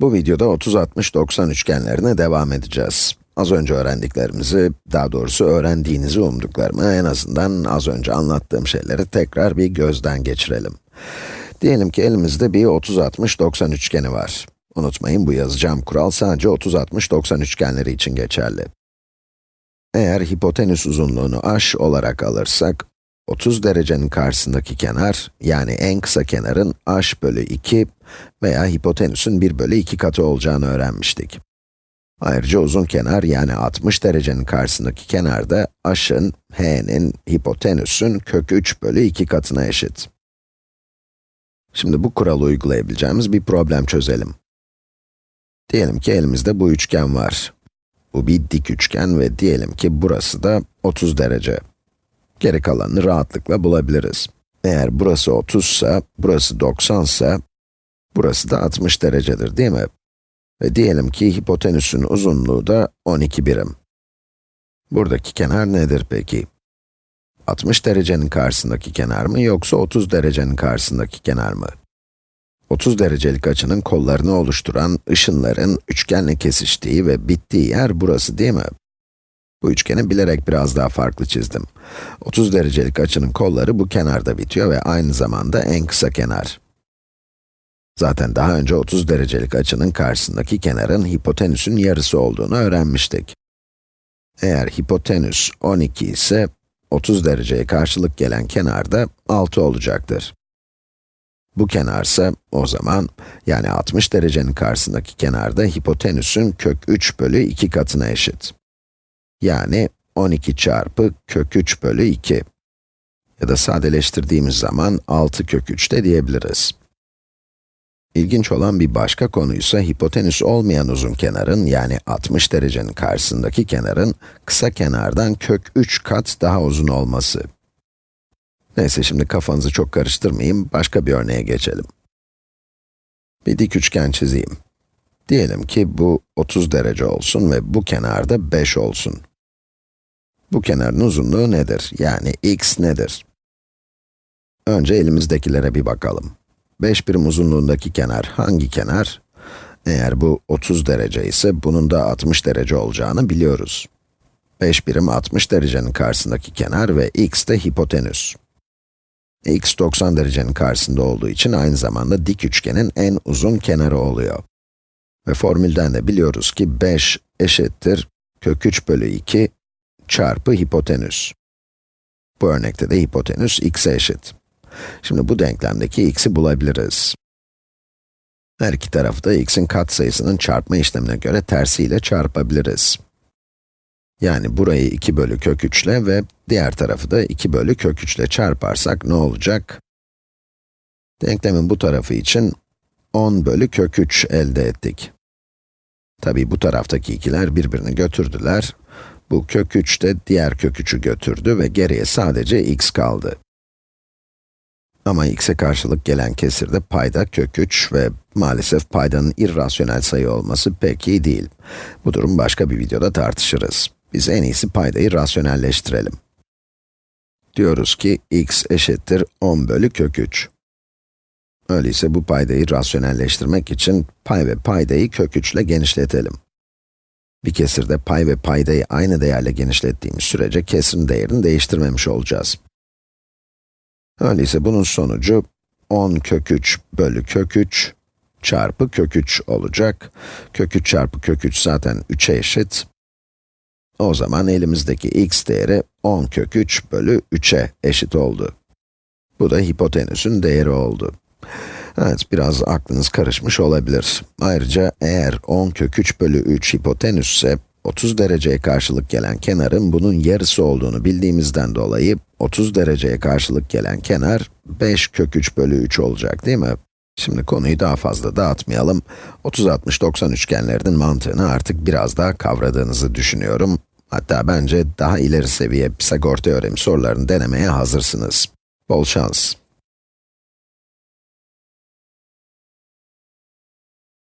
Bu videoda 30-60-90 üçgenlerine devam edeceğiz. Az önce öğrendiklerimizi, daha doğrusu öğrendiğinizi umduklarımı, en azından az önce anlattığım şeyleri tekrar bir gözden geçirelim. Diyelim ki elimizde bir 30-60-90 üçgeni var. Unutmayın bu yazacağım kural sadece 30-60-90 üçgenleri için geçerli. Eğer hipotenüs uzunluğunu h olarak alırsak, 30 derecenin karşısındaki kenar, yani en kısa kenarın h bölü 2 veya hipotenüsün 1 bölü 2 katı olacağını öğrenmiştik. Ayrıca uzun kenar, yani 60 derecenin karşısındaki kenar da h'ın, h'nin, hipotenüsün kök 3 bölü 2 katına eşit. Şimdi bu kuralı uygulayabileceğimiz bir problem çözelim. Diyelim ki elimizde bu üçgen var. Bu bir dik üçgen ve diyelim ki burası da 30 derece. Geri kalanını rahatlıkla bulabiliriz. Eğer burası 30 ise, burası 90 ise, burası da 60 derecedir değil mi? Ve diyelim ki hipotenüsün uzunluğu da 12 birim. Buradaki kenar nedir peki? 60 derecenin karşısındaki kenar mı yoksa 30 derecenin karşısındaki kenar mı? 30 derecelik açının kollarını oluşturan ışınların üçgenle kesiştiği ve bittiği yer burası değil mi? Bu üçgeni bilerek biraz daha farklı çizdim. 30 derecelik açının kolları bu kenarda bitiyor ve aynı zamanda en kısa kenar. Zaten daha önce 30 derecelik açının karşısındaki kenarın hipotenüsün yarısı olduğunu öğrenmiştik. Eğer hipotenüs 12 ise, 30 dereceye karşılık gelen kenar da 6 olacaktır. Bu kenarsa o zaman, yani 60 derecenin karşısındaki kenarda hipotenüsün kök 3 bölü 2 katına eşit. Yani 12 çarpı kök 3 bölü 2. Ya da sadeleştirdiğimiz zaman 6 kök 3 de diyebiliriz. İlginç olan bir başka konuysa hipotenüs olmayan uzun kenarın, yani 60 derecenin karşısındaki kenarın, kısa kenardan kök 3 kat daha uzun olması. Neyse şimdi kafanızı çok karıştırmayayım, başka bir örneğe geçelim. Bir dik üçgen çizeyim. Diyelim ki bu 30 derece olsun ve bu kenarda 5 olsun. Bu kenarın uzunluğu nedir? Yani x nedir? Önce elimizdekilere bir bakalım. 5 birim uzunluğundaki kenar hangi kenar? Eğer bu 30 derece ise bunun da 60 derece olacağını biliyoruz. 5 birim 60 derecenin karşısındaki kenar ve x de hipotenüs. x 90 derecenin karşısında olduğu için aynı zamanda dik üçgenin en uzun kenarı oluyor. Ve formülden de biliyoruz ki 5 eşittir kök 3 bölü 2 çarpı hipotenüs. Bu örnekte de hipotenüs x'e eşit. Şimdi bu denklemdeki x'i bulabiliriz. Her iki tarafı da x'in katsayısının çarpma işlemine göre tersiyle çarpabiliriz. Yani burayı 2 bölü kök 3 ile ve diğer tarafı da 2 bölü kök 3 ile çarparsak ne olacak? Denklemin bu tarafı için 10 bölü kök 3 elde ettik. Tabi bu taraftaki ikiler birbirini götürdüler. Bu kök 3 de diğer kök 3'ü götürdü ve geriye sadece x kaldı. Ama x'e karşılık gelen kesirde payda kök 3 ve maalesef paydanın irrasyonel sayı olması pek iyi değil. Bu durum başka bir videoda tartışırız. Biz en iyisi paydayı rasyonelleştirelim. Diyoruz ki x eşittir 10 bölü kök 3. Öyleyse bu paydayı rasyonelleştirmek için pay ve paydayı kök 3 ile genişletelim. Bir kesirde pay ve paydayı aynı değerle genişlettiğimiz sürece kesirin değerini değiştirmemiş olacağız. Öyleyse bunun sonucu 10 kök 3 bölü kök 3 çarpı kök 3 olacak. Kök 3 çarpı kök 3 zaten 3'e eşit. O zaman elimizdeki x değeri 10 kök 3 bölü 3'e eşit oldu. Bu da hipotenüsün değeri oldu. Evet, biraz aklınız karışmış olabilir. Ayrıca eğer 10 kök 3 bölü 3 hipotenüsse, 30 dereceye karşılık gelen kenarın bunun yarısı olduğunu bildiğimizden dolayı, 30 dereceye karşılık gelen kenar 5 kök 3 bölü 3 olacak değil mi? Şimdi konuyu daha fazla dağıtmayalım. 30-60-90 üçgenlerinin mantığını artık biraz daha kavradığınızı düşünüyorum. Hatta bence daha ileri seviye Pisagor teoremi sorularını denemeye hazırsınız. Bol şans.